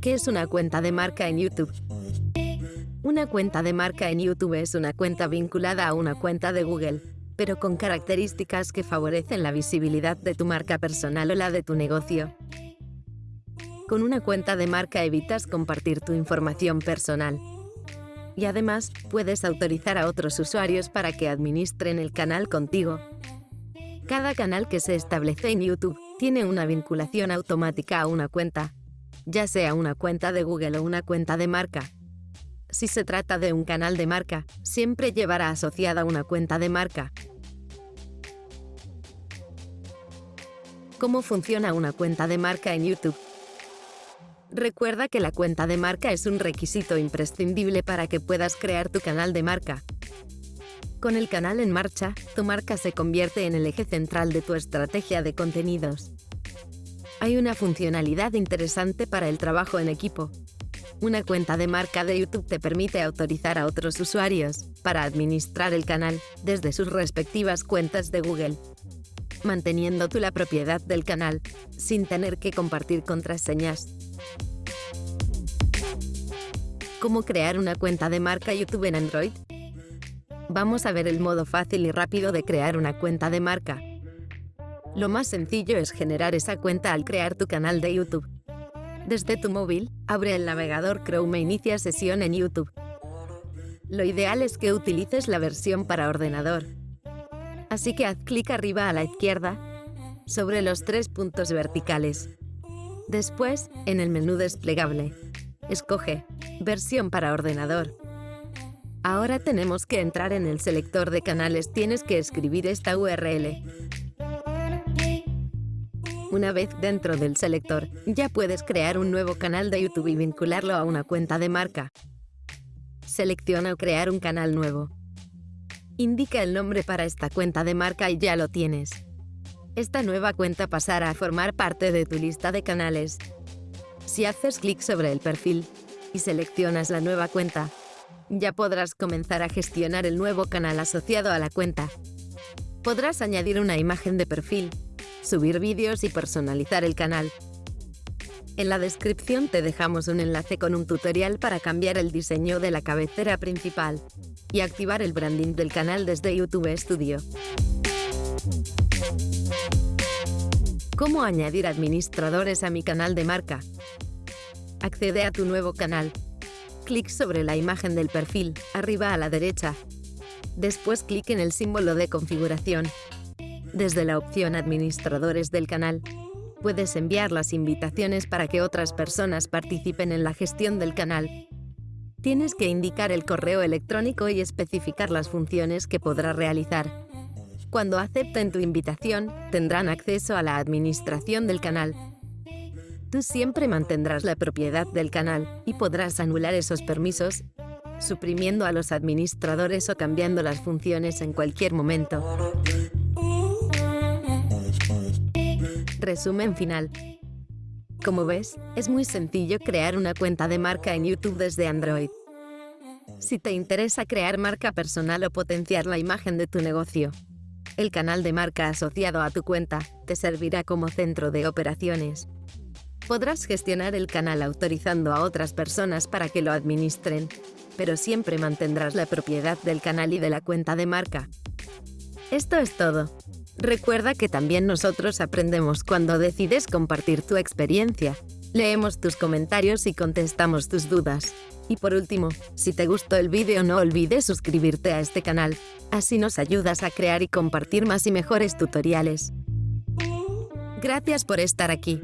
¿Qué es una cuenta de marca en YouTube? Una cuenta de marca en YouTube es una cuenta vinculada a una cuenta de Google, pero con características que favorecen la visibilidad de tu marca personal o la de tu negocio. Con una cuenta de marca evitas compartir tu información personal. Y además, puedes autorizar a otros usuarios para que administren el canal contigo. Cada canal que se establece en YouTube tiene una vinculación automática a una cuenta, ya sea una cuenta de Google o una cuenta de marca. Si se trata de un canal de marca, siempre llevará asociada una cuenta de marca. ¿Cómo funciona una cuenta de marca en YouTube? Recuerda que la cuenta de marca es un requisito imprescindible para que puedas crear tu canal de marca. Con el canal en marcha, tu marca se convierte en el eje central de tu estrategia de contenidos. Hay una funcionalidad interesante para el trabajo en equipo. Una cuenta de marca de YouTube te permite autorizar a otros usuarios para administrar el canal desde sus respectivas cuentas de Google, manteniendo tú la propiedad del canal sin tener que compartir contraseñas. ¿Cómo crear una cuenta de marca YouTube en Android? Vamos a ver el modo fácil y rápido de crear una cuenta de marca. Lo más sencillo es generar esa cuenta al crear tu canal de YouTube. Desde tu móvil, abre el navegador Chrome e inicia sesión en YouTube. Lo ideal es que utilices la versión para ordenador. Así que haz clic arriba a la izquierda sobre los tres puntos verticales. Después, en el menú desplegable, escoge Versión para ordenador. Ahora tenemos que entrar en el selector de canales. Tienes que escribir esta URL. Una vez dentro del selector, ya puedes crear un nuevo canal de YouTube y vincularlo a una cuenta de marca. Selecciona Crear un canal nuevo. Indica el nombre para esta cuenta de marca y ya lo tienes. Esta nueva cuenta pasará a formar parte de tu lista de canales. Si haces clic sobre el perfil y seleccionas la nueva cuenta, ya podrás comenzar a gestionar el nuevo canal asociado a la cuenta. Podrás añadir una imagen de perfil, subir vídeos y personalizar el canal. En la descripción te dejamos un enlace con un tutorial para cambiar el diseño de la cabecera principal y activar el branding del canal desde YouTube Studio. ¿Cómo añadir administradores a mi canal de marca? Accede a tu nuevo canal. Clic sobre la imagen del perfil, arriba a la derecha. Después clic en el símbolo de configuración desde la opción Administradores del canal, puedes enviar las invitaciones para que otras personas participen en la gestión del canal. Tienes que indicar el correo electrónico y especificar las funciones que podrá realizar. Cuando acepten tu invitación, tendrán acceso a la administración del canal. Tú siempre mantendrás la propiedad del canal y podrás anular esos permisos, suprimiendo a los administradores o cambiando las funciones en cualquier momento. Resumen final. Como ves, es muy sencillo crear una cuenta de marca en YouTube desde Android. Si te interesa crear marca personal o potenciar la imagen de tu negocio, el canal de marca asociado a tu cuenta te servirá como centro de operaciones. Podrás gestionar el canal autorizando a otras personas para que lo administren, pero siempre mantendrás la propiedad del canal y de la cuenta de marca. Esto es todo. Recuerda que también nosotros aprendemos cuando decides compartir tu experiencia. Leemos tus comentarios y contestamos tus dudas. Y por último, si te gustó el vídeo no olvides suscribirte a este canal. Así nos ayudas a crear y compartir más y mejores tutoriales. Gracias por estar aquí.